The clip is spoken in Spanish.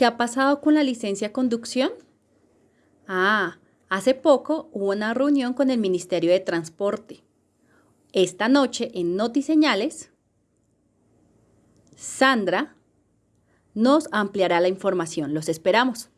¿Qué ha pasado con la licencia de conducción? Ah, hace poco hubo una reunión con el Ministerio de Transporte. Esta noche en Notiseñales, Sandra nos ampliará la información. Los esperamos.